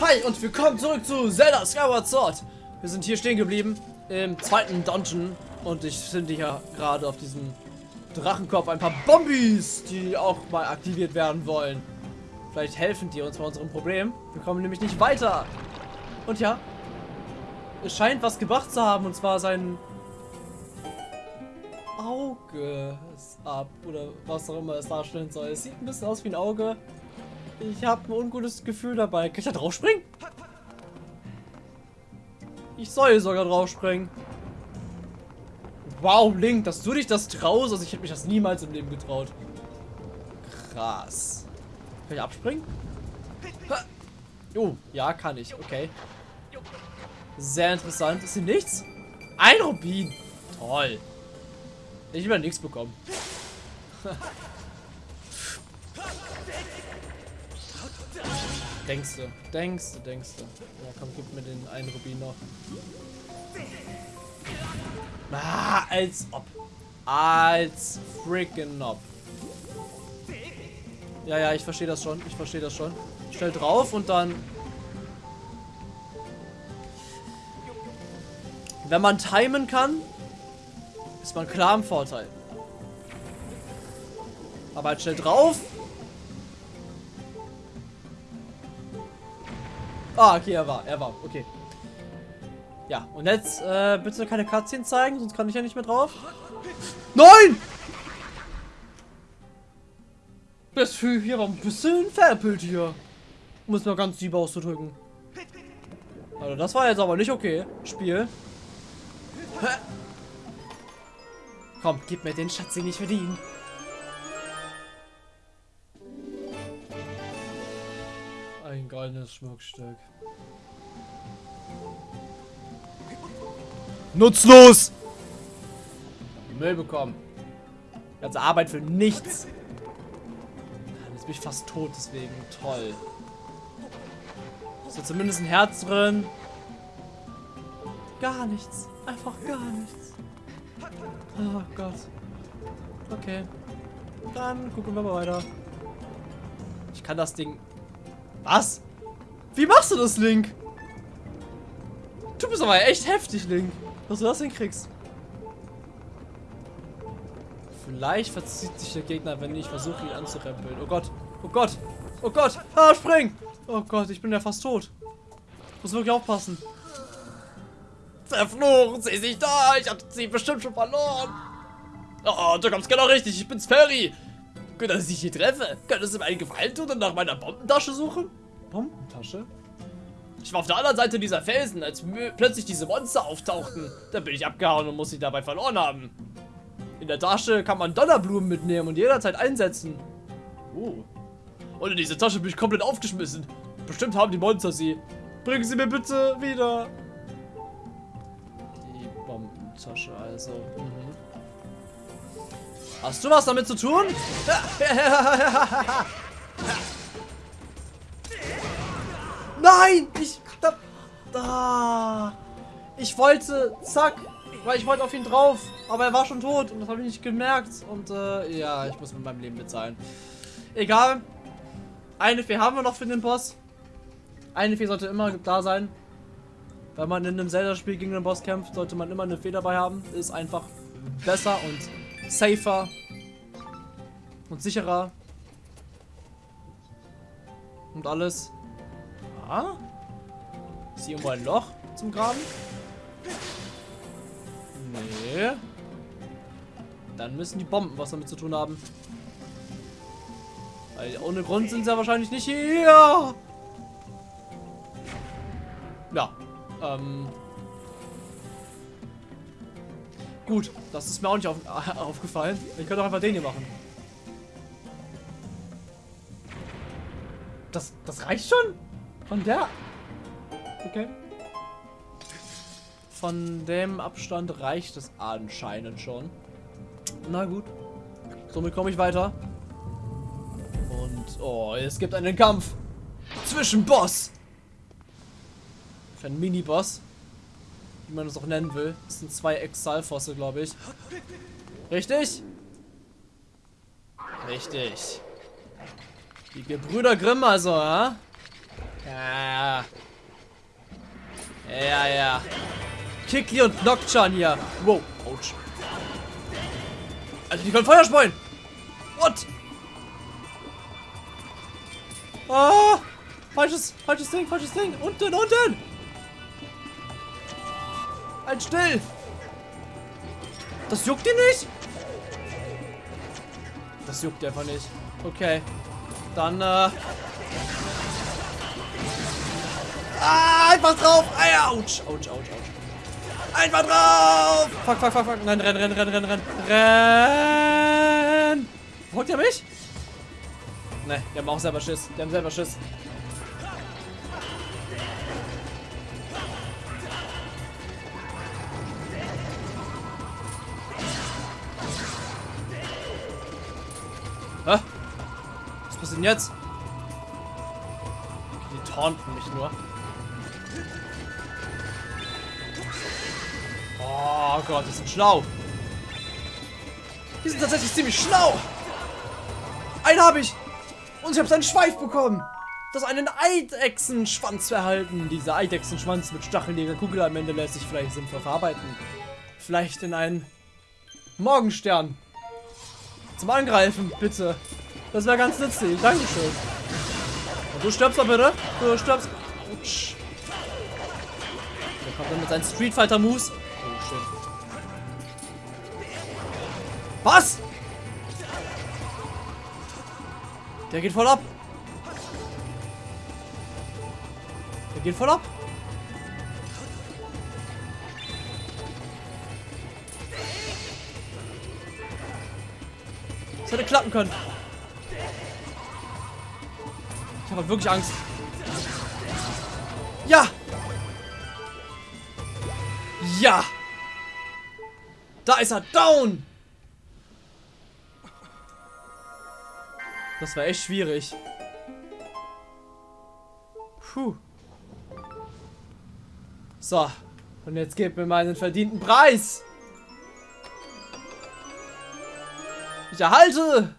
Hi und willkommen zurück zu Zelda Skyward Sword. Wir sind hier stehen geblieben im zweiten Dungeon und ich finde hier gerade auf diesem Drachenkopf ein paar Bombis, die auch mal aktiviert werden wollen. Vielleicht helfen die uns bei unserem Problem. Wir kommen nämlich nicht weiter. Und ja, es scheint was gebracht zu haben und zwar sein Auge ist ab oder was auch immer es darstellen soll. Es sieht ein bisschen aus wie ein Auge. Ich habe ein ungutes Gefühl dabei. Kann ich da drauf springen? Ich soll sogar drauf springen. Wow, Link, dass du dich das traust. Also ich hätte mich das niemals im Leben getraut. Krass. Kann ich abspringen? Oh, ja, kann ich. Okay. Sehr interessant. Ist hier nichts? Ein Rubin. Toll. Ich will nichts bekommen. Denkst du, denkst du, denkst du. Ja, komm, gib mir den einen Rubin noch. Ah, als ob. Als freaking ob. Ja, ja, ich verstehe das schon. Ich verstehe das schon. Stell drauf und dann... Wenn man timen kann, ist man klar im Vorteil. Aber halt schnell drauf. Ah, okay, er war, er war, okay. Ja, und jetzt äh, bitte keine Cutscene zeigen, sonst kann ich ja nicht mehr drauf. Nein! Das Vieh hier ein bisschen veräppelt hier. Um es mal ganz lieb auszudrücken. Also das war jetzt aber nicht okay. Spiel. Komm, gib mir den Schatz, den ich verdiene. Ein goldenes Schmuckstück. Nutzlos! Müll bekommen. Ganze Arbeit für nichts. Jetzt bin ich fast tot, deswegen toll. Ist da zumindest ein Herz drin? Gar nichts. Einfach gar nichts. Oh Gott. Okay. Dann gucken wir mal weiter. Ich kann das Ding... Was? Wie machst du das, Link? Du bist aber echt heftig, Link. Dass du das hinkriegst. Vielleicht verzieht sich der Gegner, wenn ich versuche, ihn anzurempeln. Oh Gott. Oh Gott. Oh Gott. Ah, spring. Oh Gott, ich bin ja fast tot. Muss wirklich aufpassen. Verfluchen Sie sich da. Ich hab sie bestimmt schon verloren. Oh, du kommst genau richtig. Ich bin's Ferry. Gut, dass ich dich hier treffe. Könntest du mir einen Gefallen tun und nach meiner Bombentasche suchen? Bombentasche? Ich war auf der anderen Seite dieser Felsen, als plötzlich diese Monster auftauchten. Da bin ich abgehauen und muss sie dabei verloren haben. In der Tasche kann man Donnerblumen mitnehmen und jederzeit einsetzen. Oh. Und in diese Tasche bin ich komplett aufgeschmissen. Bestimmt haben die Monster sie. Bringen Sie mir bitte wieder. Die Bombentasche also. Mhm. Hast du was damit zu tun? Nein! Ich. Da, da. Ich wollte. Zack. Weil ich wollte auf ihn drauf. Aber er war schon tot. Und das habe ich nicht gemerkt. Und äh, ja, ich muss mit meinem Leben bezahlen. Egal. Eine Fee haben wir noch für den Boss. Eine Fee sollte immer da sein. Wenn man in einem Zelda-Spiel gegen den Boss kämpft, sollte man immer eine Fee dabei haben. Ist einfach besser und safer. Und sicherer. Und alles. Ah? Ist hier irgendwo ein Loch zum Graben? Nee. Dann müssen die Bomben was damit zu tun haben. Weil ohne Grund sind sie ja wahrscheinlich nicht hier. Ja. Ähm. Gut, das ist mir auch nicht auf, aufgefallen. Ich könnte auch einfach den hier machen. Das, das reicht schon? Von der... Okay. Von dem Abstand reicht es anscheinend schon. Na gut. Somit komme ich weiter. Und, oh, es gibt einen Kampf zwischen Boss. Einen Mini-Boss wie man es auch nennen will. Das sind zwei Exalfosse, glaube ich. Richtig? Richtig. Die Gebrüder Grimm also, ja? Ja, ja. Ja, ja. Kickli und Nocturne hier. Wow, ouch. Also die können Feuer speuen. What? Ah, falsches, falsches Ding, falsches Ding. Unten, unten. Halt still! Das juckt dir nicht? Das juckt einfach nicht. Okay. Dann, äh... Ah, einfach drauf! Ah, ouch, ouch, ouch, ouch. Einfach drauf! Fuck, fuck, fuck, fuck. Nein, renn, renn, renn, renn, renn. Renn! Folgt er mich? Ne, die haben auch selber Schiss. Die haben selber Schiss. Hä? Was passiert denn jetzt? Die taunten mich nur. Oh Gott, die sind schlau. Die sind tatsächlich ziemlich schlau. Einen habe ich. Und ich habe seinen Schweif bekommen. Das einen Eidechsenschwanz erhalten. Dieser Eidechsenschwanz mit stacheliger Kugel am Ende lässt sich vielleicht sinnvoll verarbeiten. Vielleicht in einen Morgenstern. Zum Angreifen, bitte. Das wäre ganz nützlich. Dankeschön. Du stirbst doch bitte. Du stirbst. Autsch. Der kommt dann mit seinen Street Fighter Moves. Oh shit. Was? Der geht voll ab. Der geht voll ab. Das hätte klappen können. Ich habe wirklich Angst. Ja! Ja! Da ist er down! Das war echt schwierig. Puh. So. Und jetzt gebt mir meinen verdienten Preis. Ich erhalte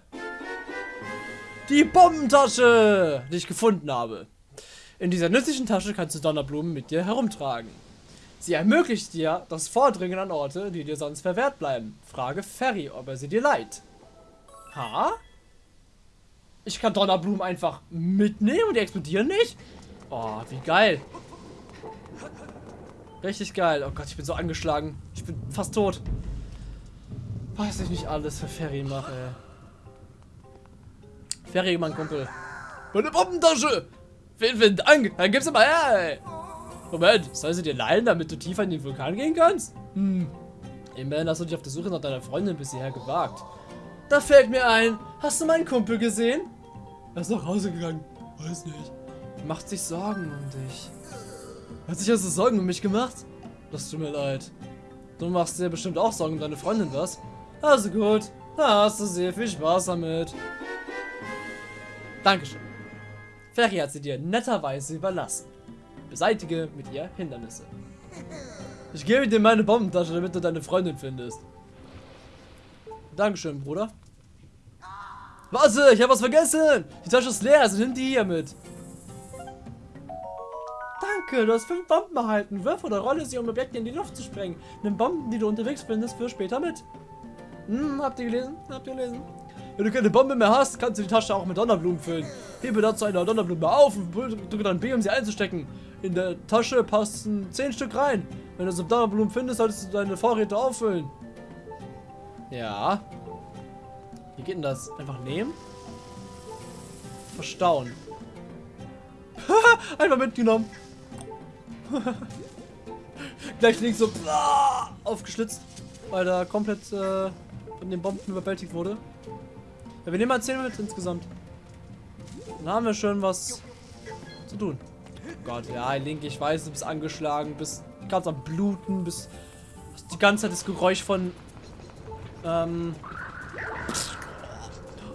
die Bombentasche, die ich gefunden habe. In dieser nützlichen Tasche kannst du Donnerblumen mit dir herumtragen. Sie ermöglicht dir das Vordringen an Orte, die dir sonst verwehrt bleiben. Frage Ferry, ob er sie dir leiht. Ha? Ich kann Donnerblumen einfach mitnehmen und die explodieren nicht? Oh, wie geil. Richtig geil. Oh Gott, ich bin so angeschlagen. Ich bin fast tot. Was ich nicht alles für Ferry mache. Ferry, mein Kumpel. Meine Bombentasche! Vielen, vielen Dank. Dann gib's mal her, ey. Moment, soll sie dir leihen, damit du tiefer in den Vulkan gehen kannst? Hm. Immerhin hast du dich auf der Suche nach deiner Freundin bis hierher gewagt. Da fällt mir ein, hast du meinen Kumpel gesehen? Er ist nach Hause gegangen. Weiß nicht. Macht sich Sorgen um dich. Hat sich also Sorgen um mich gemacht? Das tut mir leid. Du machst dir bestimmt auch Sorgen um deine Freundin, was? Also gut. Da hast du sehr viel Spaß damit. Dankeschön. Ferry hat sie dir netterweise überlassen. Beseitige mit ihr Hindernisse. Ich gebe dir meine Bombentasche, damit du deine Freundin findest. Dankeschön, Bruder. Warte, ich habe was vergessen. Die Tasche ist leer, also nimm die hier mit. Danke, du hast fünf Bomben erhalten. Wirf oder rolle sie, um Objekte in die Luft zu sprengen. Nimm Bomben, die du unterwegs findest, für später mit. Hm, habt ihr gelesen? Habt ihr gelesen? Wenn du keine Bombe mehr hast, kannst du die Tasche auch mit Donnerblumen füllen. Hebe dazu eine Donnerblume auf und drücke dann B, um sie einzustecken. In der Tasche passen 10 Stück rein. Wenn du so Donnerblumen findest, solltest du deine Vorräte auffüllen. Ja. Wie geht denn das? Einfach nehmen? Verstauen. Einfach mitgenommen. Gleich links so aufgeschlitzt, weil er komplett äh, von den Bomben überwältigt wurde. Ja, wir nehmen mal 10 mit insgesamt. Dann haben wir schon was zu tun. Oh Gott, ja, Link, ich weiß, du bist angeschlagen, bist ganz am Bluten, bist die ganze Zeit das Geräusch von ähm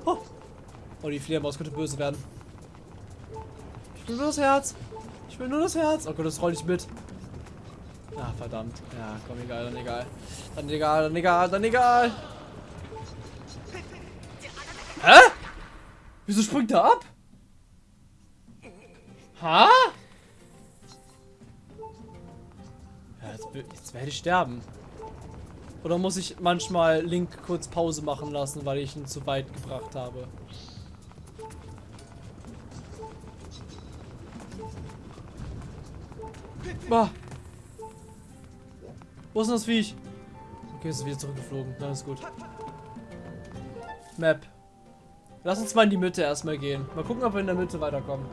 oh, oh die Fledermaus könnte böse werden. Ich will nur das Herz. Ich will nur das Herz. Oh Gott, das roll ich mit. Ah, verdammt. Ja, komm, egal, dann egal. Dann egal, dann egal, dann egal. Hä? Wieso springt er ab? Ha? Ja, Jetzt werde ich sterben. Oder muss ich manchmal Link kurz Pause machen lassen, weil ich ihn zu weit gebracht habe? Bah. Wo ist denn das Viech? Okay, ist wieder zurückgeflogen. Dann ist gut. Map. Lass uns mal in die Mitte erstmal gehen. Mal gucken, ob wir in der Mitte weiterkommen.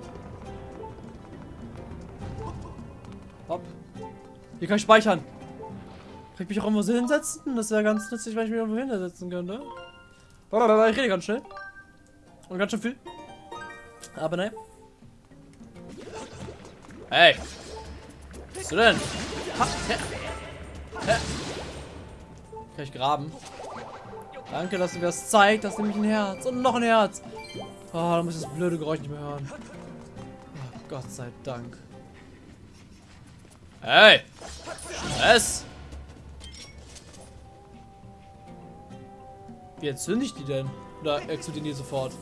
Hopp. Hier kann ich speichern. Kann ich mich auch irgendwo hinsetzen? Das wäre ganz nützlich, wenn ich mich irgendwo hinsetzen könnte. Ich rede ganz schnell. Und ganz schön viel. Aber nein. Hey. Was denn? Ha, hä, hä. Kann ich graben? Danke, dass du mir das zeigst. Das ist nämlich ein Herz. Und noch ein Herz. Oh, da muss ich das blöde Geräusch nicht mehr hören. Oh, Gott sei Dank. Hey! Stress! Wie entzünde ich die denn? Oder explodieren die sofort?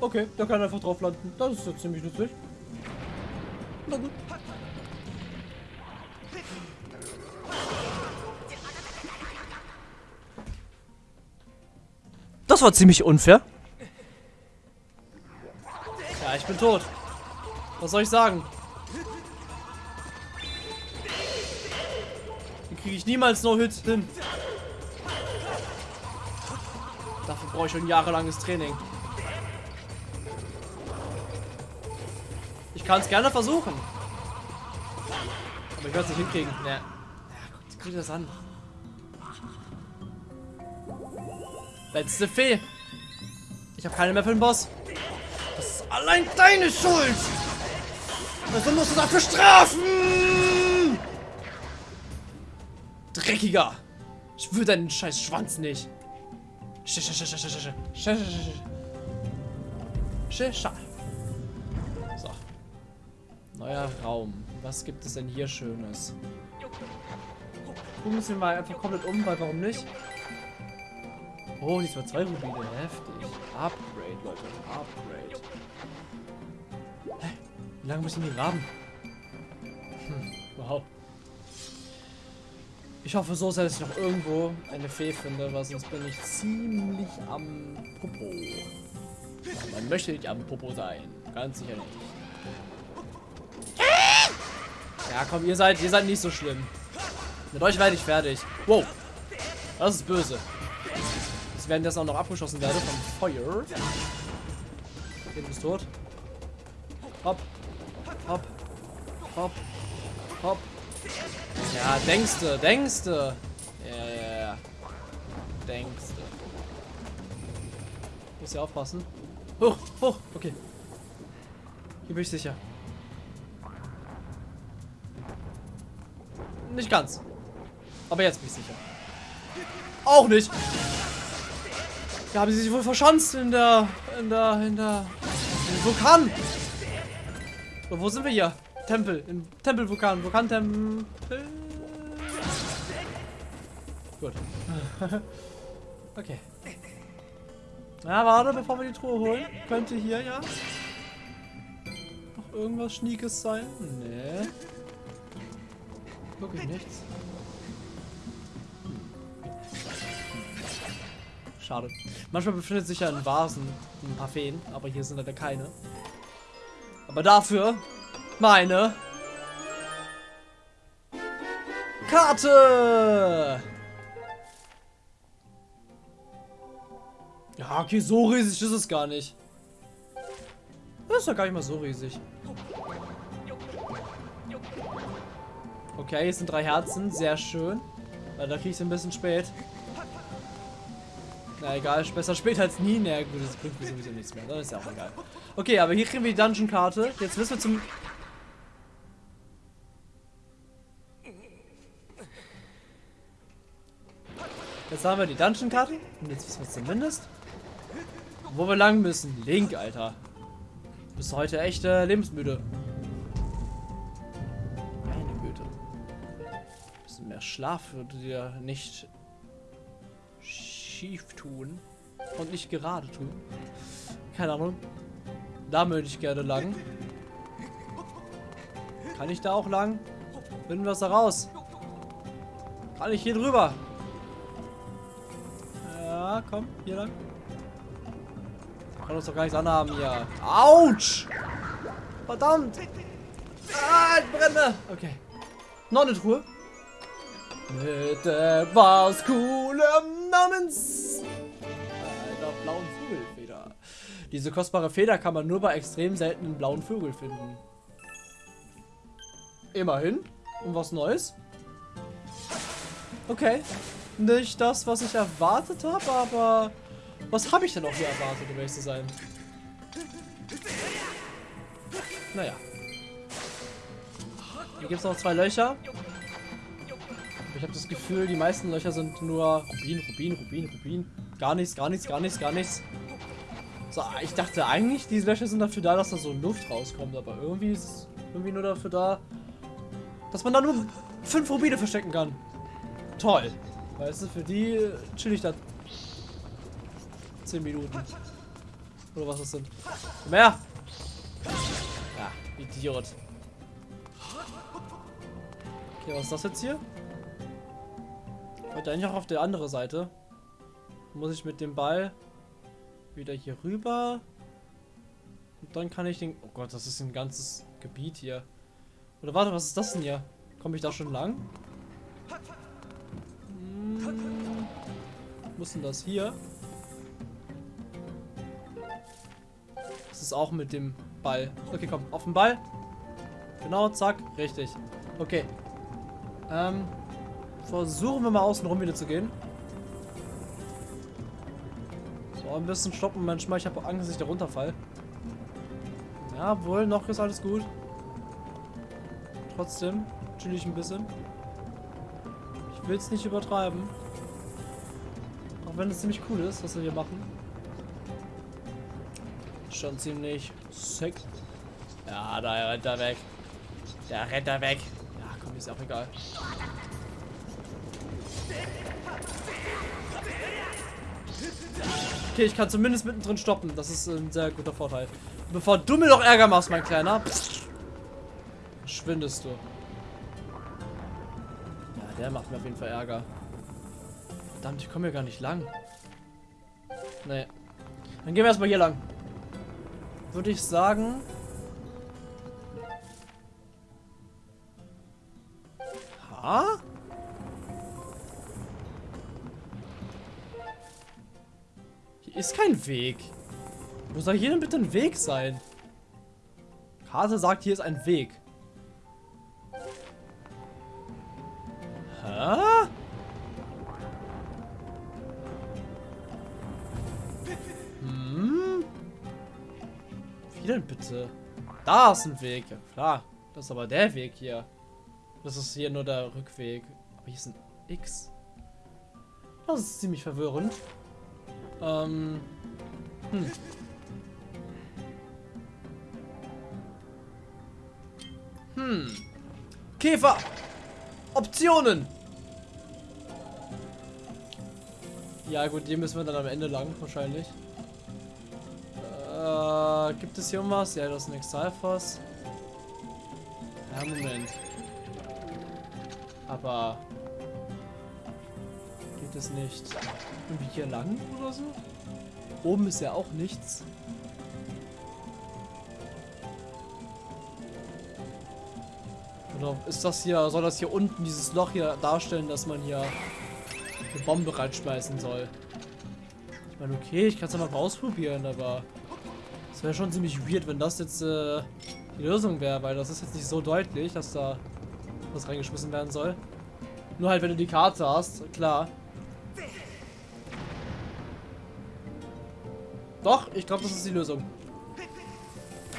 Okay, der kann einfach drauf landen. Das ist ja ziemlich nützlich. Na gut. Das war ziemlich unfair. Ja, ich bin tot. Was soll ich sagen? Den kriege ich niemals No-Hit hin. Dafür brauche ich schon jahrelanges Training. Ich kann es gerne versuchen. Aber ich werde es nicht hinkriegen. Nee. Ja, guck, guck dir das an. Letzte Fee. Ich habe keine mehr für den Boss. Das ist allein deine Schuld. Also musst du dafür strafen. Dreckiger. Ich will deinen scheiß Schwanz nicht. So. Neuer Raum. Was gibt es denn hier Schönes? Gucken wir mal einfach komplett um, weil warum nicht? Oh, diesmal zwei Rubine. Heftig. Upgrade, Leute. Upgrade. Hä? Wie lange muss ich denn graben? Hm, wow. Ich hoffe so sehr, dass ich noch irgendwo eine Fee finde, weil sonst bin ich ziemlich am Popo. Man möchte nicht am Popo sein. Ganz sicher nicht. Ja, komm, ihr seid, ihr seid nicht so schlimm. Mit euch werde ich fertig. Wow. Das ist böse während das auch noch abgeschossen werde vom Feuer. Okay, du bist tot. Hopp. Hopp. Hopp. Hopp. Ja, denkste, denkste. Ja, ja, ja. Denkste. Muss ja aufpassen. Hoch, hoch, okay. Hier bin ich sicher. Nicht ganz. Aber jetzt bin ich sicher. Auch nicht. Da haben sie sich wohl verschanzt in der, in der, in der, im Vulkan. So, wo sind wir hier? Tempel, im Tempelvulkan, Vulkantempel. Gut. okay. Na, warte, bevor wir die Truhe holen. Könnte hier ja noch irgendwas Schniekes sein? Nee. Wirklich nichts. Schade. Manchmal befindet sich ja in Vasen ein paar Feen, aber hier sind leider keine. Aber dafür meine Karte! Ja, okay, so riesig ist es gar nicht. Das ist doch gar nicht mal so riesig. Okay, hier sind drei Herzen, sehr schön. Leider kriege ich es ein bisschen spät. Na egal, besser später als nie. Na gut, das bringt mir sowieso nichts mehr. Das ist ja auch egal. Okay, aber hier kriegen wir die Dungeon-Karte. Jetzt müssen wir zum... Jetzt haben wir die Dungeon-Karte. Und jetzt wissen wir zumindest, wo wir lang müssen. Link, Alter. Du bist heute echt äh, lebensmüde. Meine Güte. Ein bisschen mehr Schlaf würde dir nicht schief tun und nicht gerade tun. Keine Ahnung. Da möchte ich gerne lang. Kann ich da auch lang? Finden wir es da raus. Kann ich hier drüber? Ja, komm, hier lang. Kann uns doch gar nichts anhaben hier. Autsch! Verdammt! Ah, ich brenne! Okay. Noch eine Truhe. Mit etwas coolem namens einer blauen Vogelfeder. Diese kostbare Feder kann man nur bei extrem seltenen blauen Vögeln finden. Immerhin. Und was Neues. Okay. Nicht das, was ich erwartet habe, aber... Was habe ich denn auch hier erwartet, um ehrlich zu sein? Naja. Hier gibt es noch zwei Löcher. Ich habe das Gefühl, die meisten Löcher sind nur Rubin, Rubin, Rubin, Rubin. Gar nichts, gar nichts, gar nichts, gar nichts. So, ich dachte eigentlich, diese Löcher sind dafür da, dass da so Luft rauskommt, aber irgendwie ist es irgendwie nur dafür da, dass man da nur fünf Rubine verstecken kann. Toll. Weißt du, für die chill ich da 10 Minuten. Oder was das sind. Mehr! Ja, Idiot. Okay, was ist das jetzt hier? Wollte eigentlich auch auf der andere Seite. Muss ich mit dem Ball wieder hier rüber. Und dann kann ich den... Oh Gott, das ist ein ganzes Gebiet hier. Oder warte, was ist das denn hier? Komme ich da schon lang? Hm, muss denn das hier? Das ist auch mit dem Ball. Okay, komm, auf den Ball. Genau, zack, richtig. Okay. Ähm, versuchen wir mal außen rum wieder zu gehen. So, ein bisschen stoppen manchmal. Ich habe Angst, dass ich da runterfall. Ja, wohl, noch ist alles gut. Trotzdem chill ich ein bisschen. Ich will es nicht übertreiben. Auch wenn es ziemlich cool ist, was wir hier machen. Schon ziemlich sick. Ja, da rennt er weg. Der rennt er weg. Ja, komm, ist auch egal. Okay, ich kann zumindest mittendrin stoppen. Das ist ein sehr guter Vorteil. Bevor du mir noch Ärger machst, mein Kleiner. Schwindest du. Ja, der macht mir auf jeden Fall Ärger. Verdammt, ich komme hier gar nicht lang. Nee. Dann gehen wir erstmal hier lang. Würde ich sagen. Ha? Ist kein Weg. Wo soll hier denn bitte ein Weg sein? Karte sagt, hier ist ein Weg. Hä? Hm? Wie denn bitte? Da ist ein Weg. Ja klar. Das ist aber der Weg hier. Das ist hier nur der Rückweg. Aber hier ist ein X. Das ist ziemlich verwirrend. Ähm. Hm. Hm. Käfer. Optionen. Ja gut, hier müssen wir dann am Ende lang wahrscheinlich. Äh, gibt es hier irgendwas? Ja, das ist ein Exalfos. Ja, Moment. Aber geht es nicht irgendwie hier lang oder so? Oben ist ja auch nichts. Oder ist das hier, soll das hier unten dieses Loch hier darstellen, dass man hier eine Bombe reinschmeißen soll? Ich meine, okay, ich kann es ja mal ausprobieren, aber es wäre schon ziemlich weird, wenn das jetzt äh, die Lösung wäre, weil das ist jetzt nicht so deutlich, dass da was reingeschmissen werden soll. Nur halt, wenn du die Karte hast, klar. Doch, ich glaube, das ist die Lösung.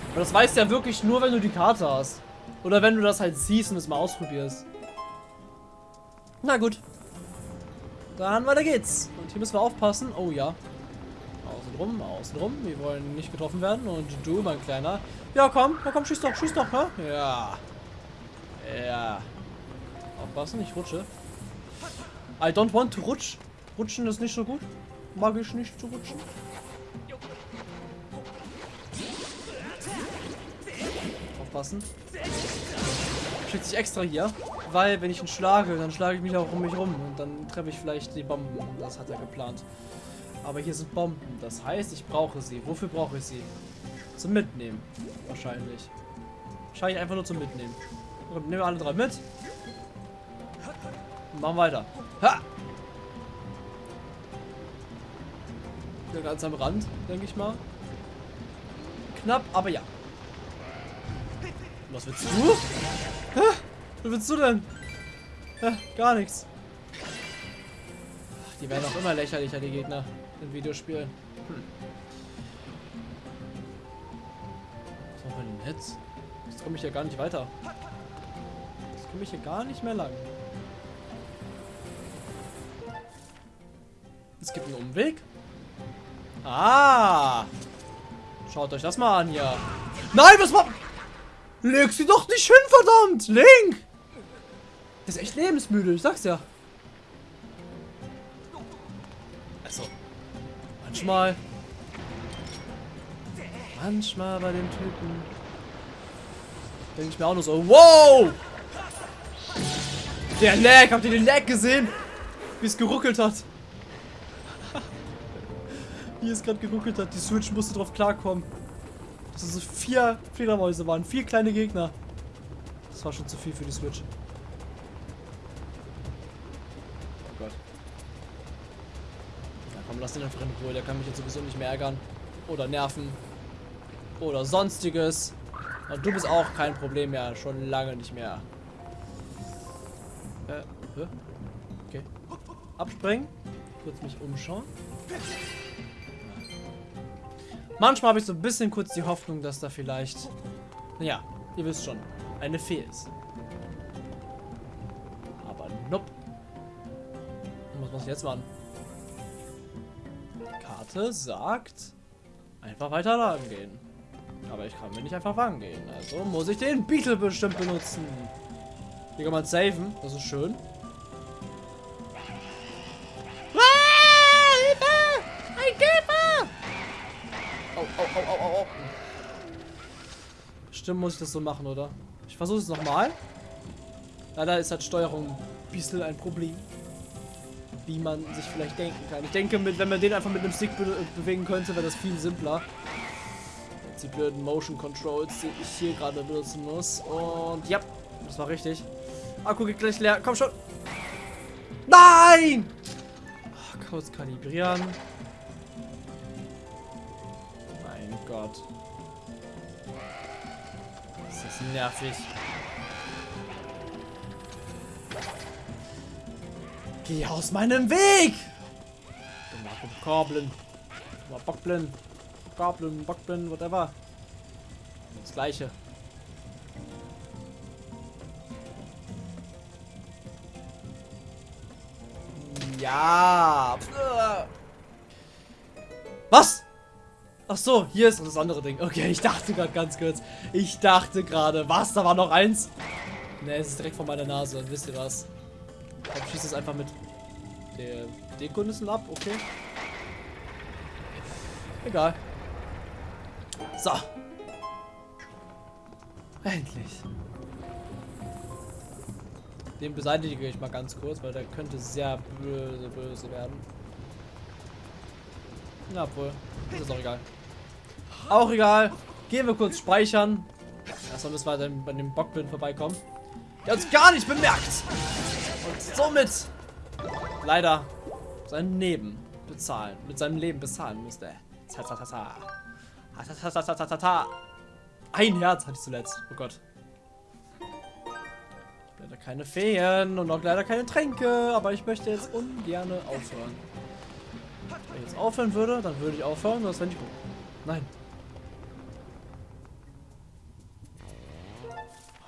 Aber das weißt du ja wirklich nur, wenn du die Karte hast. Oder wenn du das halt siehst und es mal ausprobierst. Na gut. Dann weiter geht's. Und hier müssen wir aufpassen. Oh ja. Außen rum, außen rum. Wir wollen nicht getroffen werden. Und du, mein Kleiner. Ja, komm. Ja, komm, schieß doch, schieß doch, hä? Ja. Ja. Aufpassen, ich rutsche. I don't want to rutsch. Rutschen ist nicht so gut. Mag ich nicht zu rutschen. Aufpassen. Schickt sich extra hier. Weil, wenn ich ihn schlage, dann schlage ich mich auch um mich rum. Und dann treffe ich vielleicht die Bomben. Das hat er geplant. Aber hier sind Bomben. Das heißt, ich brauche sie. Wofür brauche ich sie? Zum Mitnehmen. Wahrscheinlich. Wahrscheinlich einfach nur zum Mitnehmen. Und nehmen wir alle drei mit. Und machen weiter. Ha! Wieder ganz am Rand, denke ich mal. Knapp, aber ja. Was willst du? Hä? Was willst du denn? Hä? Gar nichts. Die werden auch immer lächerlicher, die Gegner in Videospielen. Hm. Was machen wir denn jetzt? Jetzt komme ich hier gar nicht weiter. Jetzt komme ich hier gar nicht mehr lang. Es gibt einen Umweg. Ah! Schaut euch das mal an hier. Nein, was war... Leg sie doch nicht hin, verdammt! Link! Der ist echt lebensmüde, ich sag's ja. Also, manchmal... Manchmal bei den Typen... Denke ich mir auch nur so, wow! Der Lag, habt ihr den Lag gesehen? Wie es geruckelt hat. Wie es gerade geruckelt hat. Die Switch musste drauf klarkommen. Dass es so vier Fledermäuse waren. Vier kleine Gegner. Das war schon zu viel für die Switch. Oh Gott. Ja komm, lass den einfach in Ruhe. Der kann mich jetzt sowieso nicht mehr ärgern. Oder nerven. Oder sonstiges. Und du bist auch kein Problem mehr. Schon lange nicht mehr. Äh, hä? Okay. Abspringen. Kurz mich umschauen. Manchmal habe ich so ein bisschen kurz die Hoffnung, dass da vielleicht, ja, ihr wisst schon, eine Fee ist. Aber nope. Was muss ich jetzt machen? Die Karte sagt, einfach weiter lang gehen. Aber ich kann mir nicht einfach lang gehen. Also muss ich den Beetle bestimmt benutzen. Hier kann man saven. Das ist schön. Bestimmt muss ich das so machen, oder? Ich versuche es nochmal. Leider ist halt Steuerung ein bisschen ein Problem. Wie man sich vielleicht denken kann. Ich denke, mit, wenn man den einfach mit einem Stick be bewegen könnte, wäre das viel simpler. Jetzt die blöden Motion Controls, die ich hier gerade benutzen muss. Und ja, das war richtig. Akku geht gleich leer. Komm schon. Nein! Ach, kurz kalibrieren. Mein Gott nervig. Geh aus meinem Weg! Goblin. Bockblin. Goblin, Bockblin, whatever. Das gleiche. Ja. Was? Ach so, hier ist das andere Ding. Okay, ich dachte gerade ganz kurz. Ich dachte gerade, was? Da war noch eins? Ne, es ist direkt vor meiner Nase. Wisst ihr was? Ich schieße es einfach mit der Dekonüssen ab. Okay. Egal. So. Endlich. Den beseitige ich mal ganz kurz, weil der könnte sehr böse, böse werden. Na wohl. Ist auch egal. Auch egal. Gehen wir kurz speichern. Erstmal müssen wir dann bei dem Bockblind vorbeikommen. Der uns gar nicht bemerkt. Und somit leider sein Leben bezahlen. Mit seinem Leben bezahlen musste. Ein Herz hatte ich zuletzt. Oh Gott. Leider keine Feen und auch leider keine Tränke. Aber ich möchte jetzt ungern aufhören. Wenn ich jetzt aufhören würde, dann würde ich aufhören. Das wäre nicht gut. Nein.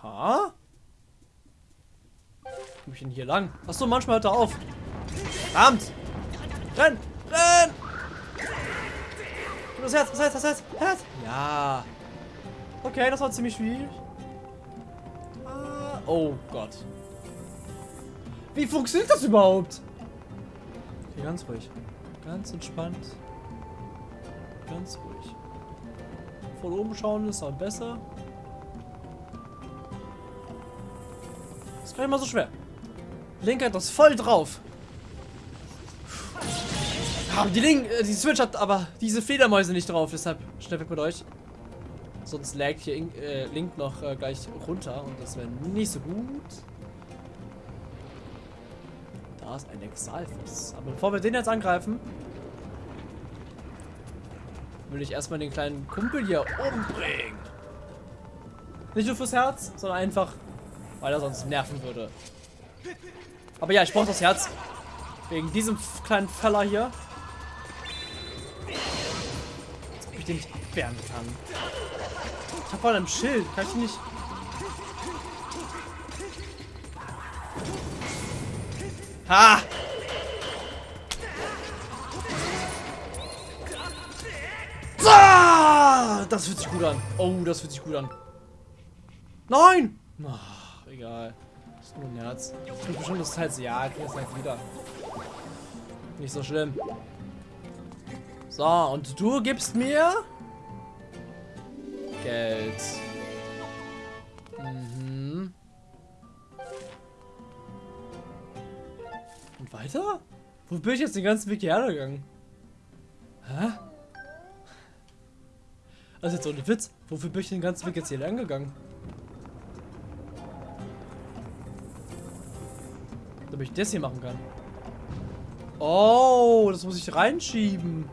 Ha? Komm ich denn hier lang? Achso, manchmal hört er auf. Verdammt! Renn! Renn! Das Herz, das Herz, das Herz, Herz! Ja. Okay, das war ziemlich schwierig. Ah, oh Gott. Wie funktioniert das überhaupt? Okay, ganz ruhig. Ganz entspannt. Ganz ruhig. Von oben schauen ist auch besser. Ist gar nicht mal so schwer. Link hat das voll drauf. Ja, die Link, äh, die Switch hat aber diese Fledermäuse nicht drauf, deshalb schnell weg mit euch. Sonst laggt hier äh, Link noch äh, gleich runter und das wäre nicht so gut. Da ist ein Exalfus. Aber bevor wir den jetzt angreifen, will ich erstmal den kleinen Kumpel hier umbringen. Nicht nur fürs Herz, sondern einfach, weil er sonst nerven würde. Aber ja, ich brauche das Herz. Wegen diesem kleinen Feller hier. Als ob ich den nicht abwehren kann. Ich hab voll einem Schild. Kann ich nicht... Ha! Das fühlt sich gut an. Oh, das fühlt sich gut an. Nein! Ach, egal. Ist nur ein Herz. Ich krieg bestimmt das Herz. Ja, ich krieg das Herz wieder. Nicht so schlimm. So, und du gibst mir... Geld. Mhm. Und weiter? Wo bin ich jetzt den ganzen Weg hierher gegangen? Hä? Also jetzt ohne Witz. Wofür bin ich den ganzen Weg jetzt hier lang gegangen? Damit ich das hier machen kann. Oh, das muss ich reinschieben.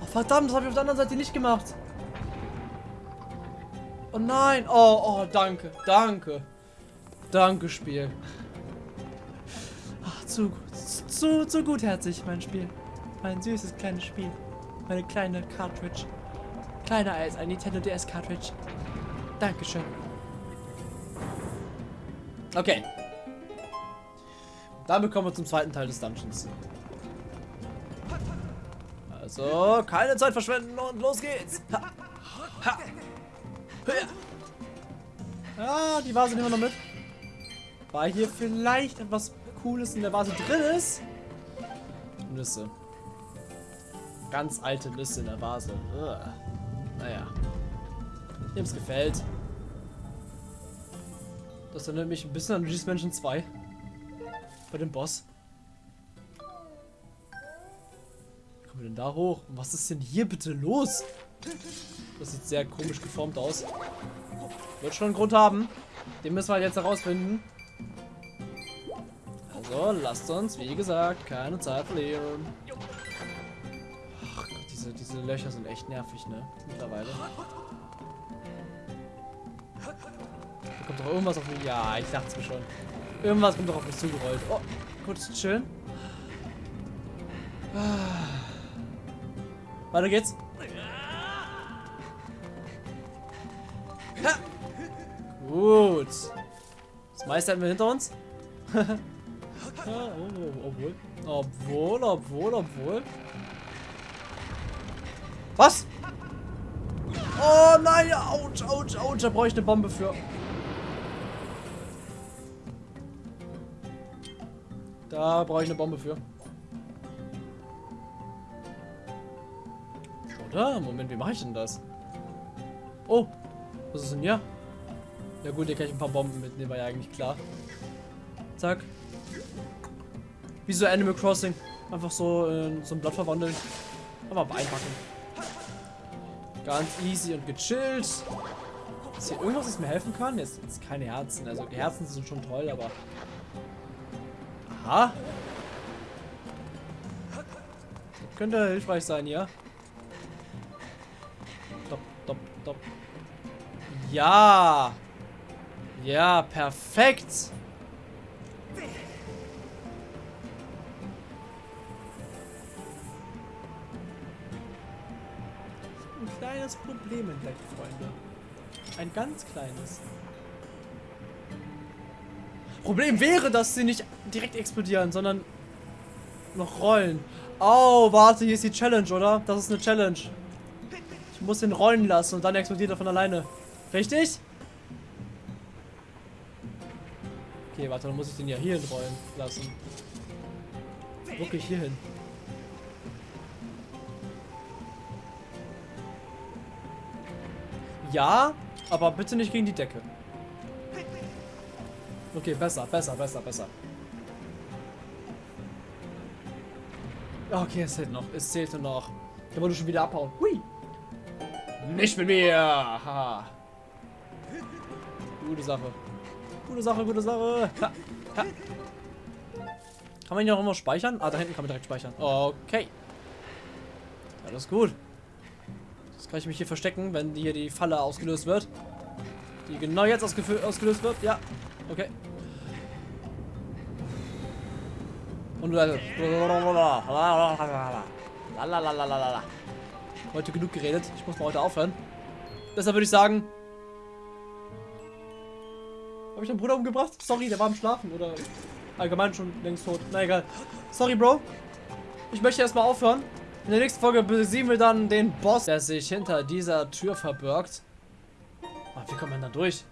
Oh, verdammt, das habe ich auf der anderen Seite nicht gemacht. Oh nein. Oh, oh, danke. Danke. Danke, Spiel. Ach, zu, zu, zu gutherzig, mein Spiel. Mein süßes kleines Spiel. Meine kleine Cartridge. Kleiner als ein Nintendo DS Cartridge. Dankeschön. Okay. Damit kommen wir zum zweiten Teil des Dungeons. Also, keine Zeit verschwenden und los geht's. Ha. Ha. Ah, die Vase nehmen wir noch mit. Weil hier vielleicht etwas Cooles in der Vase drin ist. Nüsse. Ganz alte Nüsse in der Vase. Ugh. Naja. Dem es gefällt. Das erinnert mich ein bisschen an Luigi's Mansion 2. Bei dem Boss. Wie kommen wir denn da hoch? Was ist denn hier bitte los? Das sieht sehr komisch geformt aus. Wird schon einen Grund haben. Den müssen wir jetzt herausfinden. Also, lasst uns, wie gesagt, keine Zeit verlieren. Ach Gott, diese, diese Löcher sind echt nervig, ne? Mittlerweile. Da kommt doch irgendwas auf mich. Ja, ich dachte es mir schon. Irgendwas kommt doch auf mich zugerollt. Oh, kurz chillen. Weiter geht's. Gut. Das meiste hatten wir hinter uns. oh, oh, obwohl. Obwohl, obwohl, obwohl. Was? Oh nein, ouch, ouch, ouch. Da brauche ich eine Bombe für. Da brauche ich eine Bombe für. Oder? Moment, wie mache ich denn das? Oh, was ist denn hier? Ja gut, hier kann ich ein paar Bomben mitnehmen, war ja eigentlich klar. Zack. Wie so Animal Crossing. Einfach so in so ein Blatt verwandeln. Einfach einpacken. Ganz easy und gechillt. Ist hier irgendwas, das mir helfen kann? Jetzt, jetzt keine Herzen. Also Herzen sind schon toll, aber... Aha. Könnte hilfreich sein, ja. Stopp, stopp, stopp. Ja. Ja, perfekt. Ein kleines Problem entdeckt, Freunde. Ein ganz kleines. Problem wäre, dass sie nicht direkt explodieren, sondern noch rollen. Oh, warte, hier ist die Challenge, oder? Das ist eine Challenge. Ich muss den rollen lassen und dann explodiert er von alleine. Richtig? Okay, warte, dann muss ich den ja hier rollen lassen. Wirklich hier hin. Ja, aber bitte nicht gegen die Decke. Okay, besser, besser, besser, besser. Okay, es zählt noch. Es zählt nur noch. Da wollte schon wieder abhauen. Hui. Nicht mit mir. Haha. Gute Sache. Gute Sache, gute Sache. Ha. Ha. Kann man hier auch immer speichern? Ah, da hinten kann man direkt speichern. Okay. Alles gut. Jetzt kann ich mich hier verstecken, wenn hier die Falle ausgelöst wird. Die genau jetzt ausgelöst wird. Ja. Okay. Und Leute. Heute genug geredet. Ich muss mal heute aufhören. Deshalb würde ich sagen. Habe ich deinen Bruder umgebracht? Sorry, der war am Schlafen oder allgemein schon längst tot. Na egal. Sorry, Bro. Ich möchte erstmal aufhören. In der nächsten Folge besiegen wir dann den Boss, der sich hinter dieser Tür verbirgt. Ah, wie kommt man da durch?